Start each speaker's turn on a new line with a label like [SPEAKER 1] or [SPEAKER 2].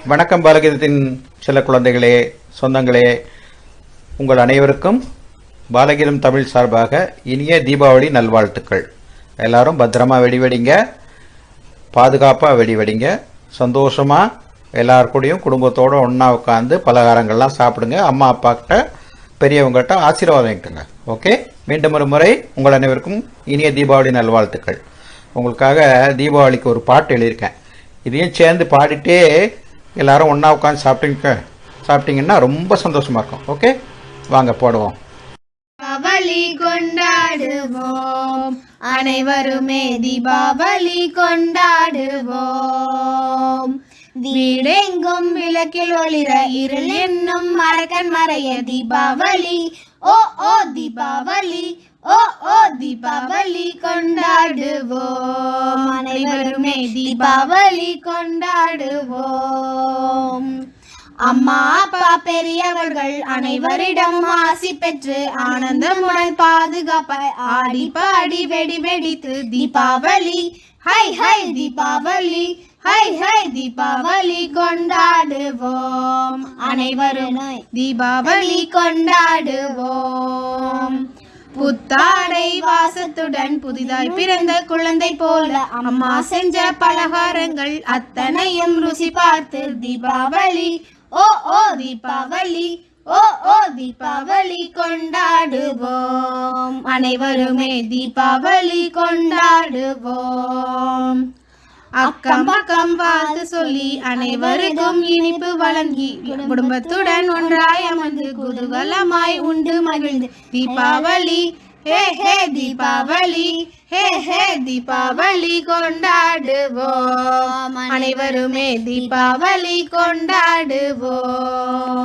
[SPEAKER 1] வணக்கம் பாலகீதத்தின் சில குழந்தைகளே சொந்தங்களே. உங்கள் அனைவருக்கும் பாலகீதம் தமிழ் சார்பாக இனிய தீபாவளி நல்வாழ்த்துக்கள். எல்லாரும் பத்திரமா வெடிவெடிங்க பாதுகாப்பாக வெடி வெடிங்க. சந்தோஷமாக எல்லார் கூடயும் குடும்பத்தோடு ஒன்றா உட்காந்து பலகாரங்கள்லாம் சாப்பிடுங்க. அம்மா அப்பாக்கிட்ட பெரியவங்ககிட்ட ஆசீர்வாதம் வாங்கிட்டுங்க ஓகே? மீண்டும் ஒரு முறை உங்கள் அனைவருக்கும் இனிய தீபாவளி நல்வாழ்த்துக்கள். உங்களுக்காக தீபாவளிக்கு ஒரு பாட்டு எழுதியிருக்கேன். இதையும் சேர்ந்து பாடிட்டே எல்லாரும் ஒன்றா உட்காந்து சாப்பிட்டீங்க சாப்பிட்டீங்கன்னா ரொம்ப சந்தோஷமா இருக்கும். ஓகே வாங்க போடுவோம்.
[SPEAKER 2] தீபாவளி கொண்டாடுவோம். அனைவருமே தீபாவளி கொண்டாடுவோம். வீடெங்கும் விளக்கில் ஒளிர இருள் என்னும் மரக்கன் மறைய தீபாவளி. ஓ ஓ தீபாவளி. ஓ ஓ தீபாவளி கொண்டாடுவோம். அனைவருமே தீபாவளி கொண்டாடுவோம். அம்மா அப்பா பெரியவர்கள் அனைவரிடம் ஆசி பெற்று ஆனந்தமுடன் பாதுகாப்பாய் ஆடி பாடி வெடி வெடித்து தீபாவளி ஹை ஹை தீபாவளி ஹை ஹை தீபாவளி கொண்டாடுவோம். அனைவரும் தீபாவளி கொண்டாடுவோம். புத்தாடை வாசத்துடன் புதிதாய் பிறந்த குழந்தை போல அம்மா செஞ்ச பலகாரங்கள் அத்தனையும் ருசி பார்த்து தீபாவளி ஓ ஓ தீபாவளி ஓ ஓ தீபாவளி கொண்டாடுவோம். அனைவருமே தீபாவளி கொண்டாடுவோம். அக்கம் பக்கம் வாழ்த்து சொல்லி அனைவருக்கும் இனிப்பு வழங்கி குடும்பத்துடன் ஒன்றாய் அமர்ந்து குதூகலமாய் உண்டு மகிழ்ந்து. தீபாவளி ஹே ஹே தீபாவளி ஹே ஹே தீபாவளி கொண்டாடுவோம். அனைவருமே தீபாவளி கொண்டாடுவோம்.